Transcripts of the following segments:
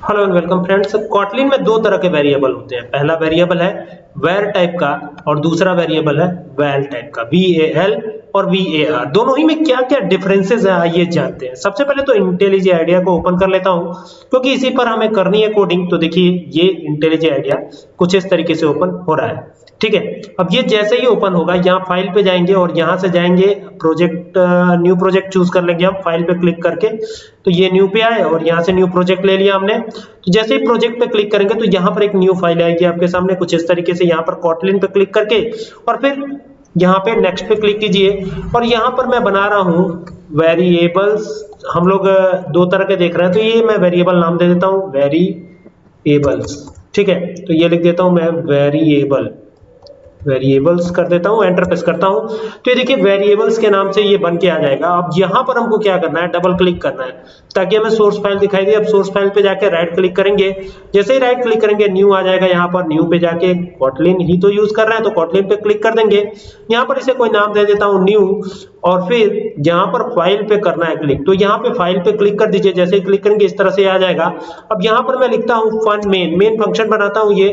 Hello and welcome friends Kotlin में दो तरह के वेरिएबल होते हैं। पहला वेरिएबल है वेर टाइप का और दूसरा वेरिएबल है वेल टाइप का। वी ए एल और वी दोनों ही में क्या क्या डिफरेंसेस है, आइए जानते हैं। सबसे पहले तो इंटेलिजेंट आइडिया को ओपन कर लेता हूँ, क्योंकि इसी पर हमें करनी है कोडिंग तो देखिए, ये इंटेलिजेंट आइडिया कुछ इस तरीके से ओपन हो रहा है। ठीक है? अब ये जैसे ही ओपन होगा, यहाँ फ़ाइल पे जाएँगे और यहाँ से जाएँगे प्रोजेक्ट न्यू प्रोजेक्ट चूज़ कर लेंगे हम फ़ाइल पे क्लिक करके। तो ये न्यू पे आए और यहाँ से न्यू प्रोजेक्ट ले लिया हमने। तो जैसे ही प्रोजेक्ट पे क्लिक करेंगे तो यहाँ पर एक न्यू फ़ाइल आएगी आपके सामने, कुछ इस तरीके से यहाँ पर कॉटलिन पे क्लिक करके। और फिर यहाँ पे नेक्स्ट पे क्लिक कीजिए। और यहाँ पर मैं बना रहा हूँ वेरिएबल्स हम लोग दो तरह के देख रहे हैं। तो ये मैं वेरिएबल नाम दे देता हूँ वेरिएबल्स ठीक है? तो ये लिख देता हूँ मैं वेरिएबल वेरिएबल्स कर देता हूँ एंटर प्रेस करता हूँ। तो ये देखिए वेरिएबल्स के नाम से ये बन के आ जाएगा। अब यहाँ पर हमको क्या करना है? डबल क्लिक करना है। ताकि हमें सोर्स फ़ाइल दिखाई दे। अब सोर्स फ़ाइल पे जाके राइट क्लिक करेंगे। जैसे ही राइट क्लिक करेंगे न्यू आ जाएगा यहाँ पर। न्यू पे जाके कॉटलिन ही तो यूज़ कर रहे हैं तो कॉटलिन पे क्लिक कर देंगे। यहाँ पर इसे कोई नाम दे देता हूँ न्यू और फिर यहाँ पर फ़ाइल पे करना है क्लिक तो यहाँ पे फ़ाइल पे क्लिक कर दीजिए, जैसे ही क्लिक करेंगे, इस तरह से आ जाएगा। अब यहाँ पर मैं लिखता हूँ फन मेन मेन फ़ंक्शन बनाता हूँ ये।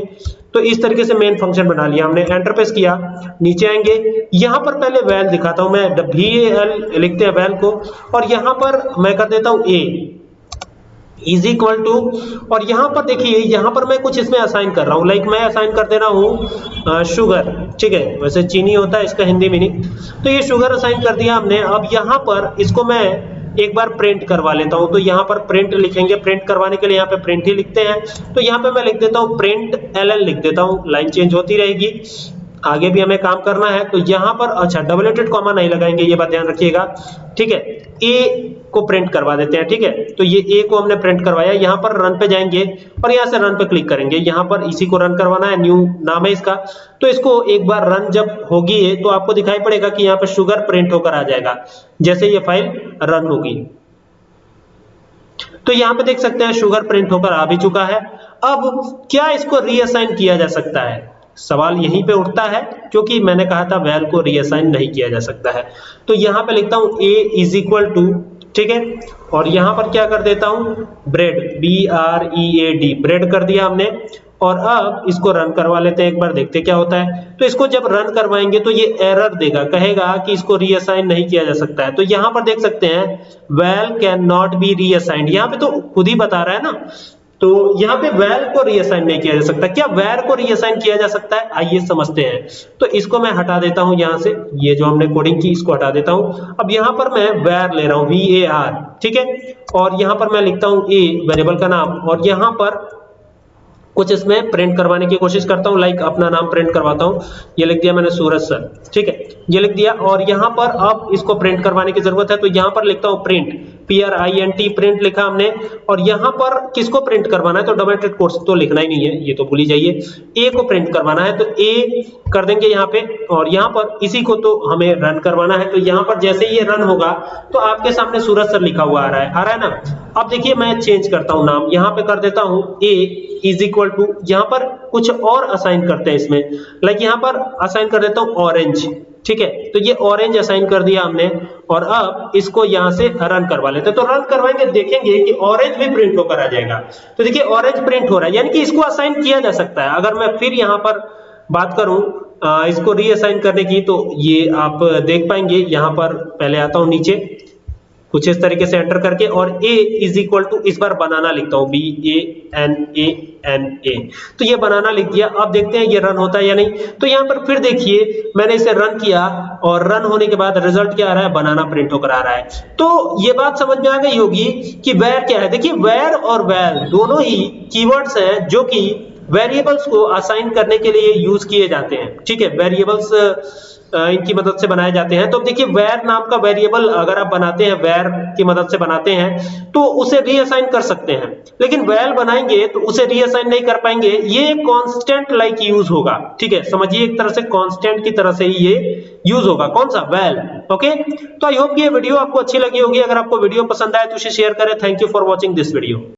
तो इस तरीके से मेन फ़ंक्शन बना लिया हमने। एंटर प्रेस किया। नीचे आएँगे। यहाँ पर पहले वैल दिखाता हूँ मैं। वी एल लिखते हैं वैल को। और यहाँ पर मैं कर देता हूँ ए इज़ इक्वल टू और यहाँ पर देखिए, यहाँ पर मैं कुछ इसमें असाइन कर रहा हूँ। लाइक मैं असाइन कर दे रहा हूँ शुगर ठीक है? वैसे चीनी होता है, इसका हिंदी मीनिंग तो ये शुगर असाइन कर दिया हमने। अब यहाँ पर इसको मैं एक बार प्रिंट करवा लेता हूँ। तो यहाँ पर प्रिंट लिखेंगे। प्रिंट करवाने के लिए यहाँ पे प्रिंट ही लिखते हैं। तो यहाँ पे मैं लिख देता हूँ प्रिंट एल लिख देता हूँ। लाइन चेंज होती रहेगी। आगे भी हमें काम करना है। तो यहाँ पर अच्छा डबल कॉमा नहीं लगाएँगे, ये बात ध्यान रखिएगा। ठीक है? ए को प्रिंट करवा देते हैं, ठीक है? तो ये ए को हमने प्रिंट करवाया, यहाँ पर रन पे जाएँगे और यहाँ से रन पे क्लिक करेंगे। यहाँ पर इसी को रन करवाना है न्यू नाम है इसका। तो इसको एक बार रन जब होगी ये तो आपको दिखाई पड़ेगा कि यहाँ पर शुगर प्रिंट होकर आ जाएगा, जैसे ये फ़ाइल रन होगी। तो यहाँ पे देख सकते हैं शुगर प्रिंट होकर आ भी चुका है। अब क्या इसको रीअसाइन किया जा सकता है? सवाल यहीं पे उठता है, क्योंकि मैंने कहा था वैल को रीअसाइन नहीं किया जा सकता है। तो यहाँ पे लिखता हूँ, a इज़ इक्वल टू ठीक है? और यहाँ पर क्या कर देता हूँ? Bread B R E A D bread कर दिया हमने। और अब इसको रन करवा लेते हैं एक बार, देखते क्या होता है। तो इसको जब रन करवाएँगे तो ये एरर देगा, कहेगा कि इसको रीअसाइन नहीं किया जा सकता है। तो यहाँ पर देख सकते हैं val can not be reassigned यहाँ पे तो खुद ही बता रहा है ना तो यहाँ पे वैर को रीअसाइन नहीं किया जा सकता। क्या वैर को रीअसाइन किया जा सकता है? आइए समझते हैं। तो इसको मैं हटा देता हूँ यहाँ से। ये जो हमने कोडिंग की, इसको हटा देता हूँ। अब यहाँ पर मैं वैर ले रहा हूँ वी ए आर ठीक है? और यहाँ पर मैं लिखता हूँ ए वेरिएबल का नाम। और यहाँ पर कुछ इसमें प्रिंट करवाने की कोशिश करता हूँ लाइक अपना नाम प्रिंट करवाता हूँ। ये लिख दिया मैंने सूरज सर ठीक है? ये लिख दिया और यहाँ पर अब इसको प्रिंट करवाने की ज़रूरत है तो यहाँ पर लिखता हूँ print P R I N T print लिखा हमने और यहाँ पर किसको प्रिंट करवाना है तो डबल कोर्स तो लिखना ही नहीं है, ये तो भूल ही जाइए। ए को प्रिंट करवाना है तो ए कर देंगे यहाँ पे और यहाँ पर इसी को तो हमें रन करवाना है। तो यहाँ पर जैसे ये रन होगा तो आपके सामने सूरज सर लिखा हुआ आ रहा है, आ रहा है ना? अब देखिए मैं चेंज करता हूँ नाम। यहाँ पे कर देता हूँ ए इज़ इक्वल टू यहाँ पर कुछ और असाइन करते हैं इसमें। लाइक यहाँ पर असाइन कर देता हूँ ऑरेंज ठीक है? तो ये ऑरेंज असाइन कर दिया हमने, और अब इसको यहाँ से रन करवा लेते हैं। तो रन करवाएँगे, देखेंगे कि ऑरेंज भी प्रिंट होकर आ जाएगा। तो देखिए ऑरेंज प्रिंट हो रहा है, यानी कि इसको असाइन किया जा सकता है। अगर मैं फिर यहाँ पर बात करूँ इसको रीअसाइन करने की तो ये आप देख पाएँगे, यहाँ पर पहले आता हूँ नीचे। कुछ इस तरीके से एंटर करके और a इज़ इक्वल टू इस बार बनाना लिखता हूँ B A N A N A तो ये बनाना लिख दिया। अब देखते हैं ये रन होता है या नहीं। तो यहाँ पर फिर देखिए, मैंने इसे रन किया और रन होने के बाद रिज़ल्ट क्या आ रहा है? बनाना प्रिंट होकर आ रहा है। तो ये बात समझ में आ गई होगी कि वेर क्या है। देखिए वेर और वेल दोनों ही कीवर्ड्स हैं जो कि वेरिएबल्स को असाइन करने के लिए यूज़ किए जाते हैं। ठीक है? वेरिएबल्स इनकी मदद से बनाए जाते हैं। तो देखिए वेर नाम का वेरिएबल अगर आप बनाते हैं वेर की मदद से बनाते हैं तो उसे रीअसाइन कर सकते हैं। लेकिन वेल बनाएँगे तो उसे रीअसाइन नहीं कर पाएँगे। ये कांस्टेंट लाइक यूज़ होगा। ठीक है? समझिए, एक तरह से कांस्टेंट की तरह से ही ये यूज़ होगा। कौन सा? वेल ओके तो आई होप ये वीडियो आपको अच्छी लगी होगी। अगर आपको वीडियो पसंद आए तो उसे शेयर करें। Thank you for watching this video